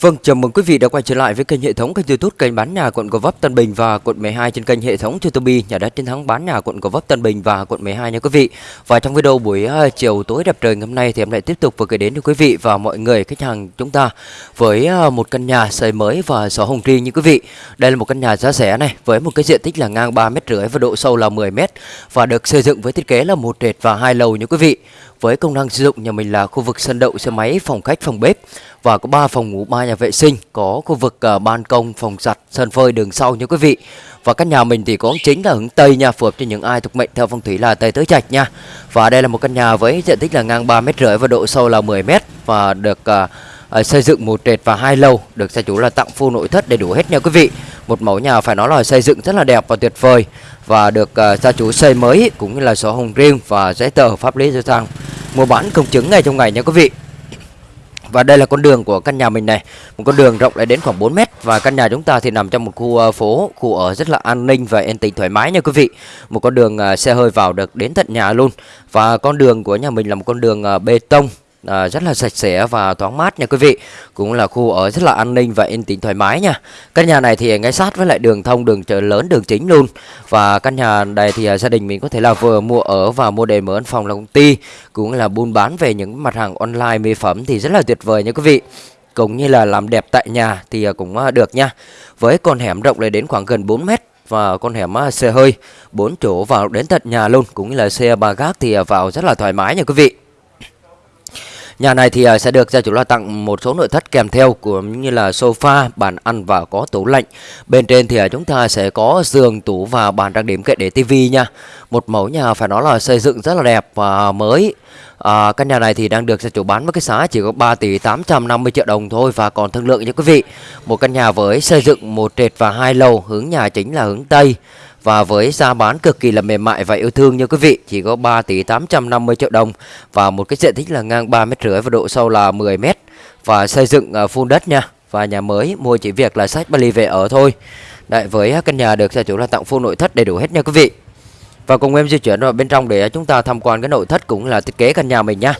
Vâng, chào mừng quý vị đã quay trở lại với kênh hệ thống kênh YouTube kênh bán nhà quận Gò Vấp Tân Bình và quận 12 trên kênh hệ thống YouTube nhà đất chiến thắng bán nhà quận Gò Vấp Tân Bình và quận 12 nha quý vị. Và trong video buổi uh, chiều tối đẹp trời ngày hôm nay thì em lại tiếp tục vừa gửi đến cho quý vị và mọi người khách hàng chúng ta với uh, một căn nhà xây mới và sổ hồng riêng như quý vị. Đây là một căn nhà giá rẻ này với một cái diện tích là ngang 3 mét rưỡi và độ sâu là 10 mét và được xây dựng với thiết kế là một trệt và hai lầu như quý vị. Với công năng sử dụng nhà mình là khu vực sân đậu xe máy, phòng khách, phòng bếp và có 3 phòng ngủ, 3 nhà vệ sinh, có khu vực uh, ban công, phòng giặt, sân phơi đường sau như quý vị. Và căn nhà mình thì có chính là hướng Tây nha, phù hợp cho những ai thuộc mệnh theo phong thủy là Tây Tứ Trạch nha. Và đây là một căn nhà với diện tích là ngang 3 mét rưỡi và độ sâu là 10 mét và được uh, xây dựng một trệt và hai lầu, được gia chủ là tặng full nội thất đầy đủ hết nha quý vị. Một mẫu nhà phải nói là xây dựng rất là đẹp và tuyệt vời và được uh, gia chủ xây mới cũng như là sổ hồng riêng và giấy tờ pháp lý cho sang mua bán công chứng ngay trong ngày nha quý vị. Và đây là con đường của căn nhà mình này. Một con đường rộng lại đến khoảng 4 mét Và căn nhà chúng ta thì nằm trong một khu ờ, phố, Khu ở rất là an ninh và yên tĩnh, thoải mái nha quý vị. Một con đường ờ, xe hơi vào được đến tận nhà luôn. Và con đường của nhà mình là một con đường ờ, bê tông à, rất là sạch sẽ và thoáng mát nha quý vị. Cũng là khu ở rất là an ninh và yên tĩnh thoải mái nha. Căn nhà này thì ngay sát với lại đường thông đường chợ lớn đường chính luôn. Và căn nhà này thì à, gia đình mình có thể là vừa mua ở và mua để mở văn phòng là công ty. Cũng là buôn bán về những mặt hàng online mỹ phẩm thì rất là tuyệt vời nha quý vị. Cũng như là làm đẹp tại nhà thì à, cũng à, được nha. Với con hẻm rộng lên đến khoảng gần 4 mét và con hẻm xe hơi 4 chỗ vào đến tận nhà luôn. Cũng như là xe ba gác thì vào rất là thoải mái nha quý vị. Nhà này thì ờ, sẽ được gia chủ lo tặng một số nội thất kèm theo cũng như là sofa, bàn ăn và có tủ lạnh. Bên trên thì ờ, chúng ta sẽ có giường, tủ và bàn trang điểm kệ để tivi nha. Một mẫu nhà phải nói là xây dựng rất là đẹp và mới. À, căn nhà này thì đang được gia chủ bán với cái giá chỉ có 3 tỷ 850 triệu đồng thôi và còn thương lượng nha quý vị. Một căn nhà với xây dựng một trệt và hai lầu, hướng nhà chính là hướng Tây. Và với giá bán cực kỳ là mềm mại và yêu thương như quý vị Chỉ có 3 tỷ 850 triệu đồng Và một cái diện tích là ngang 3 mét rưỡi và độ sâu là 10 mét Và xây dựng à, full đất nha Và nhà mới mua chỉ việc là sách Bali về ở thôi Đấy, với à, căn nhà được gia chủ là tặng full nội thất đầy đủ hết nha quý vị và cùng em di chuyển vào bên trong để chúng ta tham quan cái nội thất cũng là thiết kế căn nhà mình nha.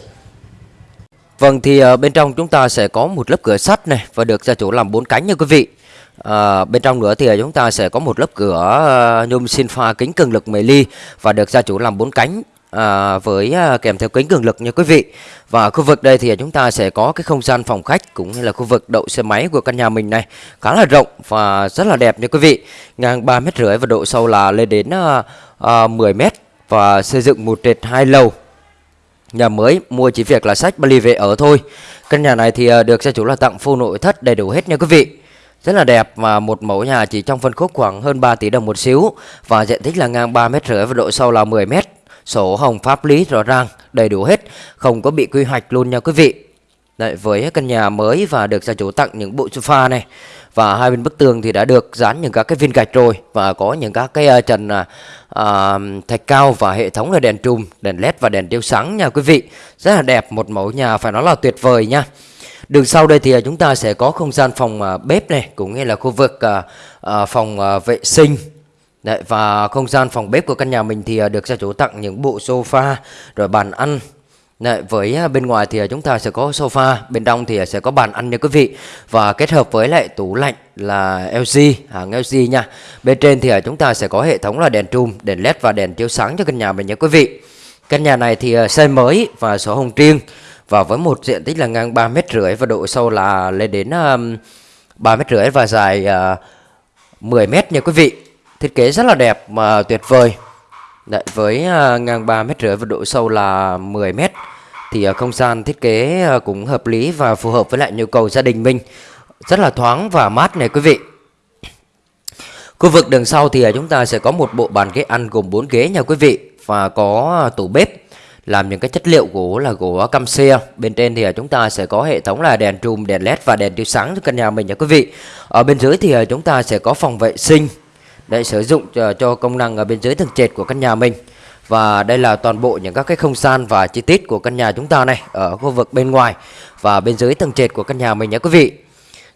Vâng thì ờ, bên trong chúng ta sẽ có một lớp cửa sắt này và được gia chủ làm bốn cánh nha quý vị. À, bên trong nữa thì ờ, chúng ta sẽ có một lớp cửa nhôm sinh pha kính cường lực 10 ly và được gia chủ làm bốn cánh à, với à, kèm theo kính cường lực nha quý vị. Và khu vực đây thì chúng ta sẽ có cái không gian phòng khách cũng như là khu vực đậu xe máy của căn nhà mình này khá là rộng và rất là đẹp nha quý vị. Ngang 3 mét rưỡi và độ sâu là lên đến à, à, 10 mét và xây dựng một trệt hai lầu. Nhà mới mua chỉ việc là sách Bali về ở thôi. Căn nhà này thì à, được gia chủ là tặng full nội thất đầy đủ hết nha quý vị. Rất là đẹp và một mẫu nhà chỉ trong phân khúc khoảng hơn 3 tỷ đồng một xíu và diện tích là ngang 3 mét rưỡi và độ sâu là 10 mét. Sổ hồng pháp lý rõ ràng, đầy đủ hết, không có bị quy hoạch luôn nha quý vị. Đấy, với căn nhà mới và được gia chủ tặng những bộ sofa này và hai bên bức tường thì đã được dán những các cái viên gạch rồi và có những các cái ờ, trần à, à, thạch cao và hệ thống là đèn trùm, đèn led và đèn chiếu sáng nha quý vị. Rất là đẹp, một mẫu nhà phải nói là tuyệt vời nha. Đường sau đây thì à, chúng ta sẽ có không gian phòng à, bếp này cũng như là khu vực à, phòng vệ sinh Đấy, và không gian phòng bếp của căn nhà mình thì à, được gia chủ tặng những bộ sofa rồi bàn ăn. Đấy, với à, bên ngoài thì à, chúng ta sẽ có sofa, bên trong thì sẽ có bàn ăn nha quý vị. Và kết hợp với lại tủ lạnh là LG, hàng LG nha. Bên trên thì chúng ta sẽ có hệ thống là đèn trùm, đèn led và đèn chiếu sáng cho căn nhà mình nha quý vị. Căn nhà này thì xây mới và sổ hồng riêng và với một diện tích là ngang 3 mét rưỡi và độ sâu là lên đến 3 mét rưỡi và dài 10 mét nha quý vị thiết kế rất là đẹp mà tuyệt vời. Đấy, với uh, ngang 3 mét rưỡi và độ sâu là 10 mét thì uh, không gian thiết kế uh, cũng hợp lý và phù hợp với lại nhu cầu gia đình mình. Rất là thoáng và mát này quý vị. Khu vực đường sau thì uh, chúng ta sẽ có một bộ bàn ghế ăn gồm 4 ghế nha quý vị và có uh, tủ bếp. Làm những cái chất liệu gỗ là gỗ cam xe bên trên thì chúng ta sẽ có hệ thống là đèn trùm đèn led và đèn chiếu sáng cho căn nhà mình nha quý vị. Ở bên dưới thì chúng ta sẽ có phòng vệ sinh để sử dụng cho, cho công năng ở bên dưới tầng trệt của căn nhà mình. Và đây là toàn bộ những các cái không gian và chi tiết của căn nhà chúng ta này ở khu vực bên ngoài và bên dưới tầng trệt của căn nhà mình nhé quý vị.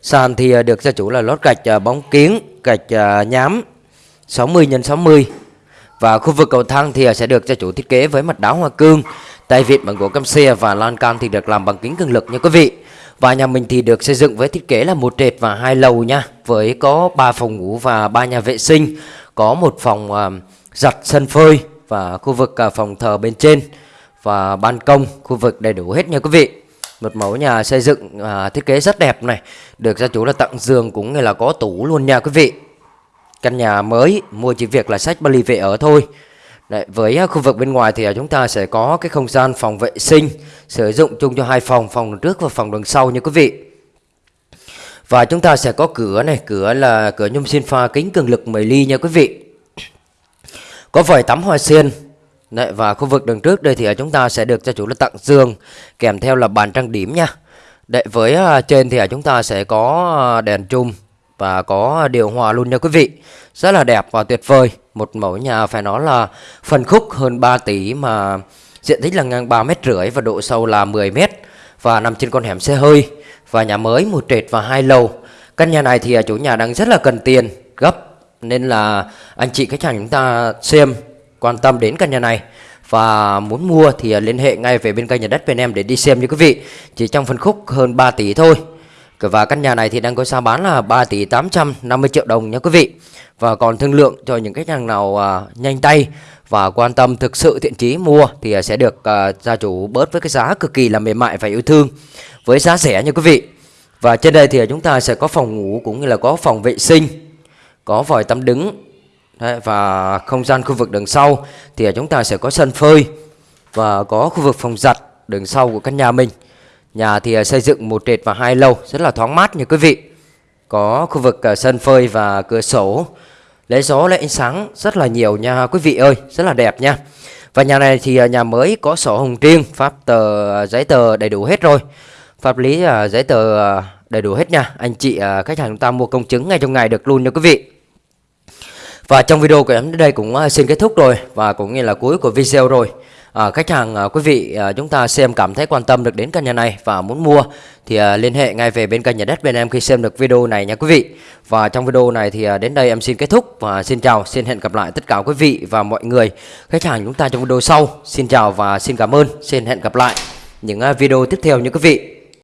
Sàn thì ờ, được gia chủ là lót gạch ờ, bóng kiến gạch nhám 60 x 60 và khu vực cầu thang thì sẽ được gia chủ thiết kế với mặt đá hoa cương, tay vịn bằng gỗ cam xe và lan can thì được làm bằng kính cường lực nha quý vị. Và nhà mình thì được xây dựng với thiết kế là một trệt và hai lầu nha. Với có 3 phòng ngủ và 3 nhà vệ sinh Có một phòng uh, giặt sân phơi và khu vực uh, phòng thờ bên trên Và ban công, khu vực đầy đủ hết nha quý vị. Một mẫu nhà xây dựng à, thiết kế rất đẹp này Được gia chủ là tặng giường cũng như là có tủ luôn nha quý vị. Căn nhà mới mua chỉ việc là sách Bali về ở thôi. Đấy, với à, khu vực bên ngoài thì à, chúng ta sẽ có cái không gian phòng vệ sinh sử dụng chung cho hai phòng, phòng đường trước và phòng đường sau nha quý vị. Và chúng ta sẽ có cửa này, cửa là cửa nhôm xin pha kính cường lực 10 ly nha quý vị. Có vòi tắm hoa sen. Đấy, và khu vực đường trước đây thì à, chúng ta sẽ được gia chủ là tặng giường kèm theo là bàn trang điểm nha. Đấy, với trên thì chúng ta sẽ có đèn chung và có điều hòa luôn nha quý vị. Rất là đẹp và tuyệt vời. Một mẫu nhà phải nói là phần khúc hơn 3 tỷ mà diện tích là ngang 3 mét rưỡi và độ sâu là 10 mét và nằm trên con hẻm xe hơi và nhà mới, một trệt và hai lầu. Căn nhà này thì à, chủ nhà đang rất là cần tiền, gấp, nên là anh chị khách hàng chúng ta xem, quan tâm đến căn nhà này và muốn mua thì à, liên hệ ngay về bên kênh nhà đất bên em để đi xem như quý vị. Chỉ trong phân khúc hơn 3 tỷ thôi. Và căn nhà này thì đang có giá bán là 3 tỷ 850 triệu đồng nha quý vị. Và còn thương lượng cho những khách hàng nào à, nhanh tay và quan tâm thực sự thiện chí mua Thì à, sẽ được à, gia chủ bớt với cái giá cực kỳ là mềm mại và yêu thương Với giá rẻ nha quý vị. Và trên đây thì chúng ta sẽ có phòng ngủ cũng như là có phòng vệ sinh Có vòi tắm đứng Đấy, Và không gian khu vực đằng sau thì à, chúng ta sẽ có sân phơi Và có khu vực phòng giặt đằng sau của căn nhà mình. Nhà thì à, xây dựng một trệt và hai lầu rất là thoáng mát như quý vị. Có khu vực à, sân phơi và cửa sổ. Lấy gió lấy ánh sáng rất là nhiều nha quý vị ơi, rất là đẹp nha. Và nhà này thì à, nhà mới có sổ hồng riêng, pháp tờ giấy tờ đầy đủ hết rồi. Pháp lý giấy tờ đầy đủ hết nha. Anh chị khách hàng chúng ta mua công chứng ngay trong ngày được luôn nha quý vị. Và trong video của em đến đây cũng xin kết thúc rồi và cũng như là cuối của video rồi à, khách hàng à, quý vị à, chúng ta xem cảm thấy quan tâm được đến căn nhà này và muốn mua thì à, liên hệ ngay về bên kênh nhà đất bên em khi xem được video này nha quý vị. Và trong video này thì à, đến đây em xin kết thúc và xin chào xin hẹn gặp lại tất cả quý vị và mọi người. Khách hàng chúng ta trong video sau xin chào và xin cảm ơn xin hẹn gặp lại những à, video tiếp theo như quý vị.